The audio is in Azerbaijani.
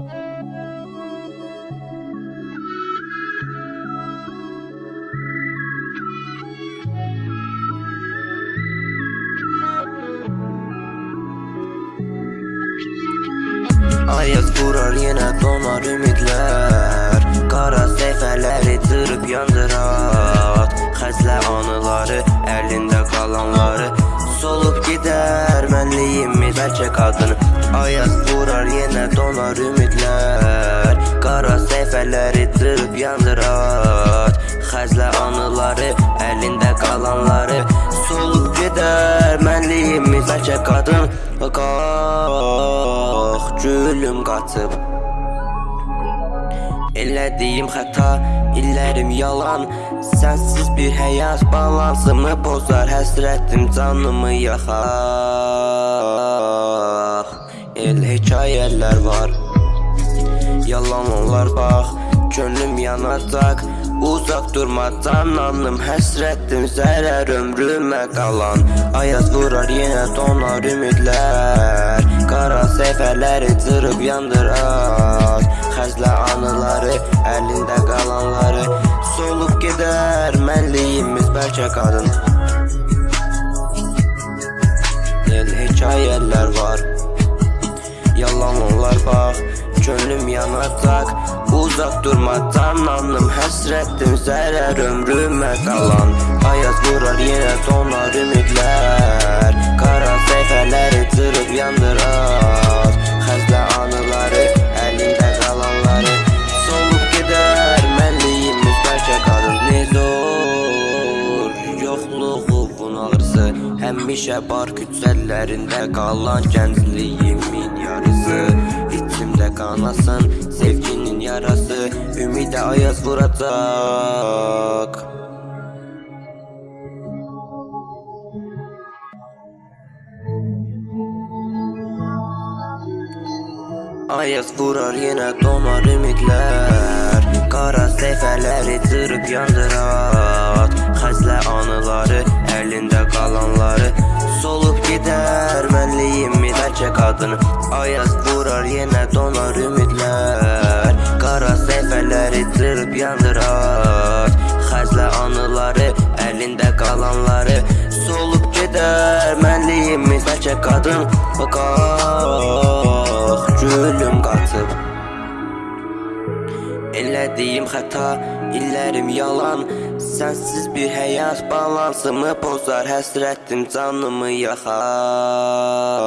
Ayaz vurar yenə donar ümidlər Qara səhifələri cırıb yandırar. Xəzlə anıları, əlində qalanları Solub gedər mənliyimi bəlkə qadın Ayaz vurar yenə donar ümidlər Qara səhifələri cırıb yandırar. Xəzlə anıları, əlində qalanları Solub gedər mənliyimi bəlkə qadın Qalx gülüm qaçıb Elədiyim xəta, illərim yalan Sənsiz bir həyat balansımı pozar Həsrətim canımı yaxar. El hekayələr var Yalan onlar bax Könlüm yanacaq Uzaq durmadan anım həsrətim zərər ömrümə qalan. Ayaz vurar yenə donar ümidlər Qara səhifələri cırıb yandırar. Xəzlə anıları, əlində qalanları mənliyimiz bəlkə qadın El hekayələr var. Yalan onlar bax Könlüm yanacaq Uzaq durmadan anım Həsrətim zərər ömrümə qalan Ayaz vurar yenə donar ümidlər Qara bunalırsa Həmişə bar küçələrində qalan gəncliyimin yarısı. İçimdə qanasın sevginin yarası. Ümidə ayaz vuracaq Ayaz vurar yenə donar ümidlər Qara səhifələri cırıb yandırar anıları, əlində qalanları Solub gedər mənliyimi bəlkə qadın Ayaz vurar yenə donar ümidlər Qara səhifələri cırıb yandırar. Xəzlə anıları, əlində qalanları Solub gedər mənliyimiz bəlkə qadın Qalx gülüm qaçıb Elədiyim xəta, illərim yalan Sənsiz bir həyat balansımı pozar Həsrətim canımı yaxar